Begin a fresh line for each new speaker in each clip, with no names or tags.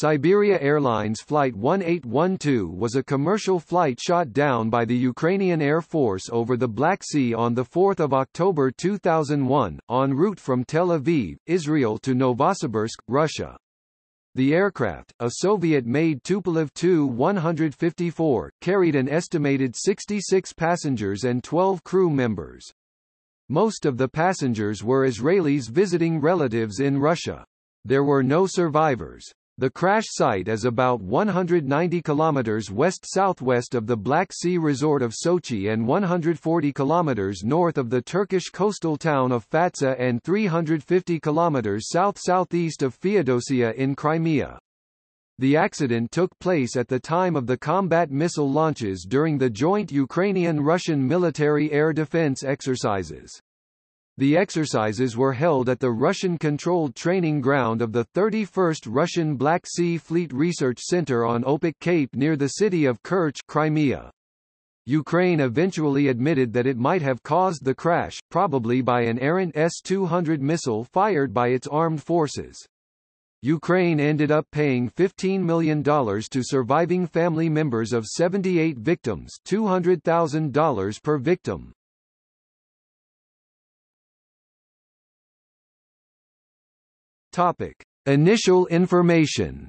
Siberia Airlines Flight 1812 was a commercial flight shot down by the Ukrainian Air Force over the Black Sea on 4 October 2001, en route from Tel Aviv, Israel to Novosibirsk, Russia. The aircraft, a Soviet-made Tupolev Tu-154, carried an estimated 66 passengers and 12 crew members. Most of the passengers were Israelis visiting relatives in Russia. There were no survivors. The crash site is about 190 kilometers west-southwest of the Black Sea resort of Sochi and 140 kilometers north of the Turkish coastal town of Fatsa and 350 kilometers south-southeast of Feodosia in Crimea. The accident took place at the time of the combat missile launches during the joint Ukrainian-Russian military air defense exercises. The exercises were held at the Russian-controlled training ground of the 31st Russian Black Sea Fleet Research Center on Opuk Cape near the city of Kerch Crimea. Ukraine eventually admitted that it might have caused the crash, probably by an errant S-200 missile fired by its armed forces. Ukraine ended up paying $15 million to surviving family members of 78 victims $200,000 per victim. Topic: Initial information.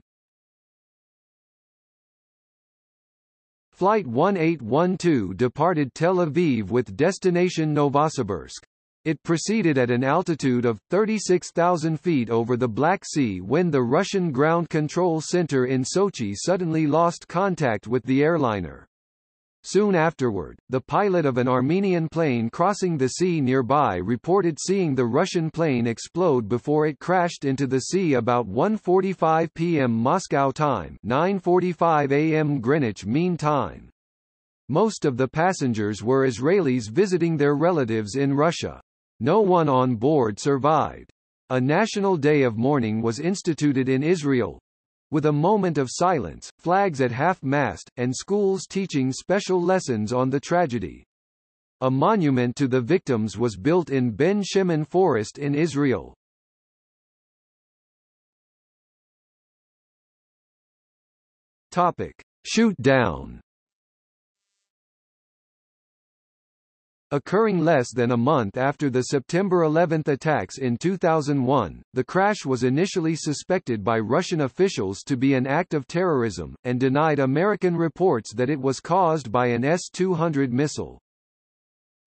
Flight 1812 departed Tel Aviv with destination Novosibirsk. It proceeded at an altitude of 36,000 feet over the Black Sea when the Russian Ground Control Center in Sochi suddenly lost contact with the airliner. Soon afterward, the pilot of an Armenian plane crossing the sea nearby reported seeing the Russian plane explode before it crashed into the sea about 1.45 p.m. Moscow time 9.45 a.m. Greenwich Mean Time. Most of the passengers were Israelis visiting their relatives in Russia. No one on board survived. A national day of mourning was instituted in Israel, with a moment of silence, flags at half-mast, and schools teaching special lessons on the tragedy. A monument to the victims was built in Ben Shemen Forest in Israel. Topic. Shoot down Occurring less than a month after the September 11 attacks in 2001, the crash was initially suspected by Russian officials to be an act of terrorism, and denied American reports that it was caused by an S-200 missile.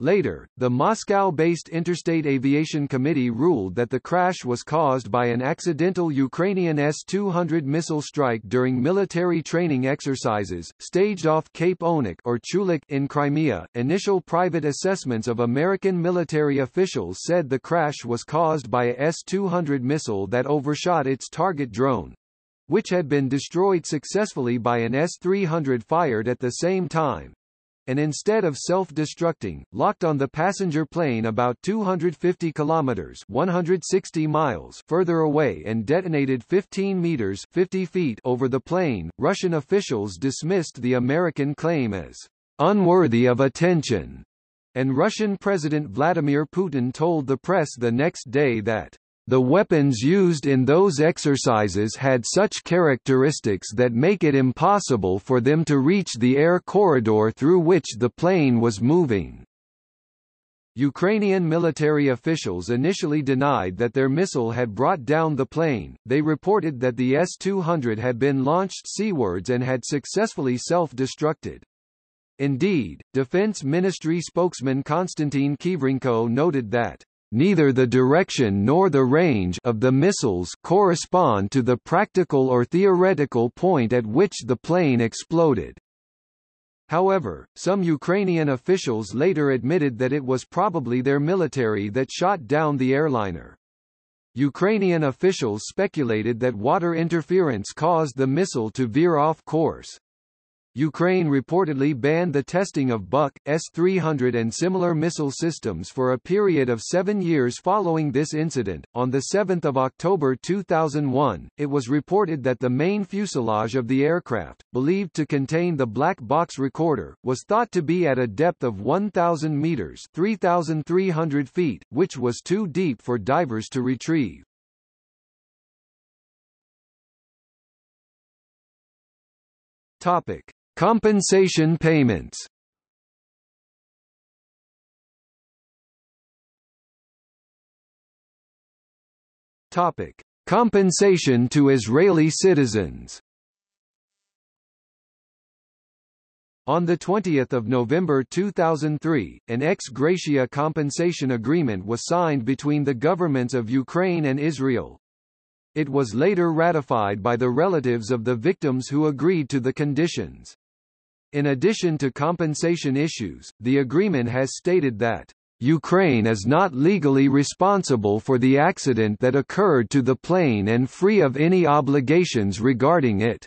Later, the Moscow-based Interstate Aviation Committee ruled that the crash was caused by an accidental Ukrainian S-200 missile strike during military training exercises, staged off Cape Onik or Chulik in Crimea. Initial private assessments of American military officials said the crash was caused by a S-200 missile that overshot its target drone, which had been destroyed successfully by an S-300 fired at the same time and instead of self-destructing, locked on the passenger plane about 250 kilometers 160 miles further away and detonated 15 meters 50 feet over the plane. Russian officials dismissed the American claim as unworthy of attention, and Russian President Vladimir Putin told the press the next day that the weapons used in those exercises had such characteristics that make it impossible for them to reach the air corridor through which the plane was moving. Ukrainian military officials initially denied that their missile had brought down the plane, they reported that the S-200 had been launched seawards and had successfully self-destructed. Indeed, Defense Ministry spokesman Konstantin Khivrenko noted that neither the direction nor the range of the missiles correspond to the practical or theoretical point at which the plane exploded. However, some Ukrainian officials later admitted that it was probably their military that shot down the airliner. Ukrainian officials speculated that water interference caused the missile to veer off course. Ukraine reportedly banned the testing of Buk, S-300 and similar missile systems for a period of seven years following this incident. On 7 October 2001, it was reported that the main fuselage of the aircraft, believed to contain the black box recorder, was thought to be at a depth of 1,000 meters 3,300 feet, which was too deep for divers to retrieve. Topic: Compensation payments. Topic: Compensation to Israeli citizens. On 20 November 2003, an ex gratia compensation agreement was signed between the governments of Ukraine and Israel. It was later ratified by the relatives of the victims who agreed to the conditions. In addition to compensation issues, the agreement has stated that Ukraine is not legally responsible for the accident that occurred to the plane and free of any obligations regarding it.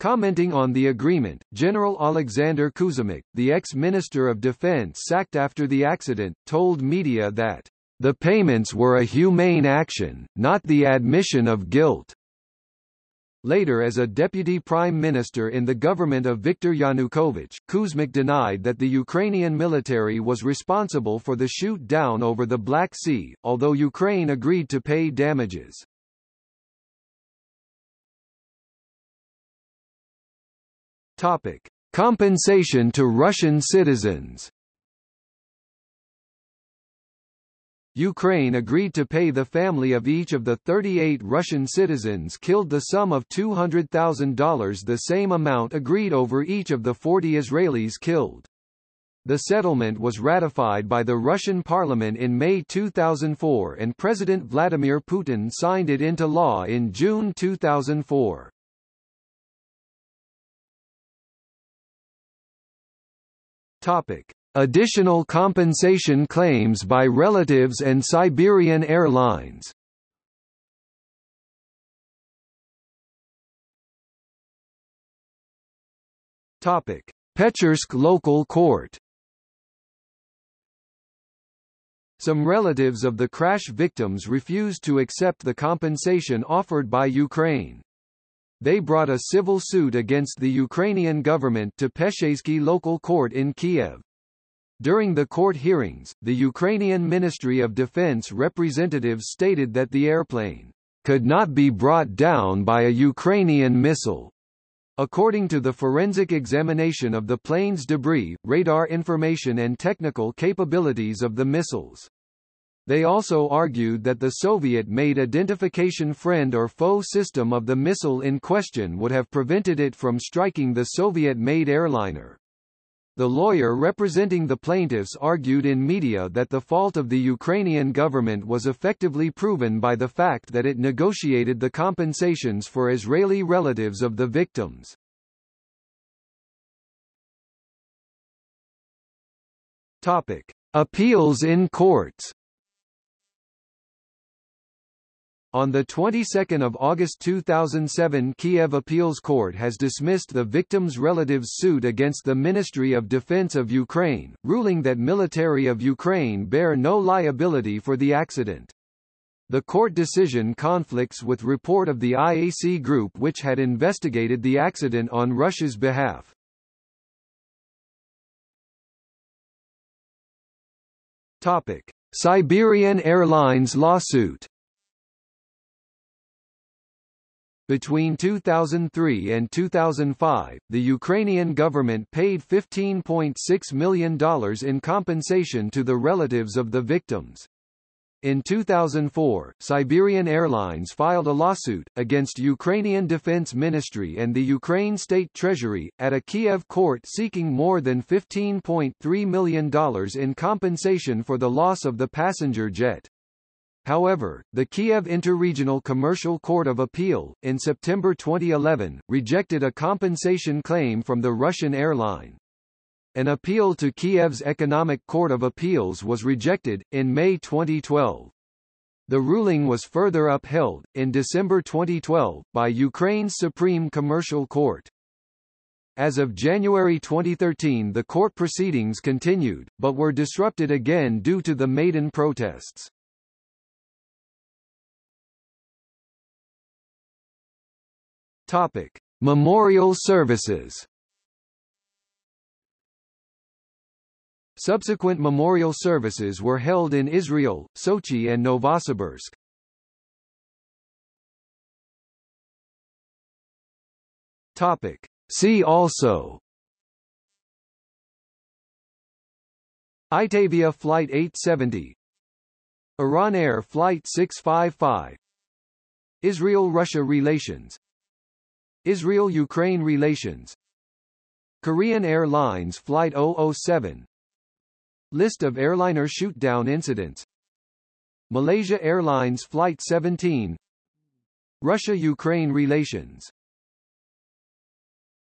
Commenting on the agreement, General Alexander Kuzmuk, the ex-minister of defense sacked after the accident, told media that, "...the payments were a humane action, not the admission of guilt." Later as a deputy prime minister in the government of Viktor Yanukovych, Kuzmuk denied that the Ukrainian military was responsible for the shoot-down over the Black Sea, although Ukraine agreed to pay damages. Topic: Compensation to Russian citizens. Ukraine agreed to pay the family of each of the 38 Russian citizens killed the sum of $200,000 the same amount agreed over each of the 40 Israelis killed. The settlement was ratified by the Russian parliament in May 2004 and President Vladimir Putin signed it into law in June 2004. Topic. Additional compensation claims by relatives and Siberian Airlines Pechersk local court. Some relatives of the crash victims refused to accept the compensation offered by Ukraine. They brought a civil suit against the Ukrainian government to Pechersk local court in Kiev. During the court hearings, the Ukrainian Ministry of Defense representatives stated that the airplane could not be brought down by a Ukrainian missile. According to the forensic examination of the plane's debris, radar information and technical capabilities of the missiles. They also argued that the Soviet-made identification friend or foe system of the missile in question would have prevented it from striking the Soviet-made airliner. The lawyer representing the plaintiffs argued in media that the fault of the Ukrainian government was effectively proven by the fact that it negotiated the compensations for Israeli relatives of the victims. Topic: Appeals in courts. On the 22nd of August 2007 Kiev Appeals Court has dismissed the victims' relatives' suit against the Ministry of Defense of Ukraine, ruling that military of Ukraine bear no liability for the accident. The court decision conflicts with report of the IAC group which had investigated the accident on Russia's behalf. Topic: Siberian Airlines lawsuit Between 2003 and 2005, the Ukrainian government paid $15.6 million in compensation to the relatives of the victims. In 2004, Siberian Airlines filed a lawsuit, against Ukrainian Defense Ministry and the Ukraine State Treasury, at a Kiev court seeking more than $15.3 million in compensation for the loss of the passenger jet. However, the Kiev Interregional Commercial Court of Appeal, in September 2011, rejected a compensation claim from the Russian airline. An appeal to Kiev's Economic Court of Appeals was rejected, in May 2012. The ruling was further upheld, in December 2012, by Ukraine's Supreme Commercial Court. As of January 2013 the court proceedings continued, but were disrupted again due to the Maidan protests. Topic: Memorial services. Subsequent memorial services were held in Israel, Sochi and Novosibirsk. Topic: See also. Itavia Flight 870 Iran Air Flight 655 Israel-Russia relations Israel-Ukraine relations. Korean Airlines Flight 007 List of airliner shoot-down incidents. Malaysia Airlines Flight 17 Russia-Ukraine relations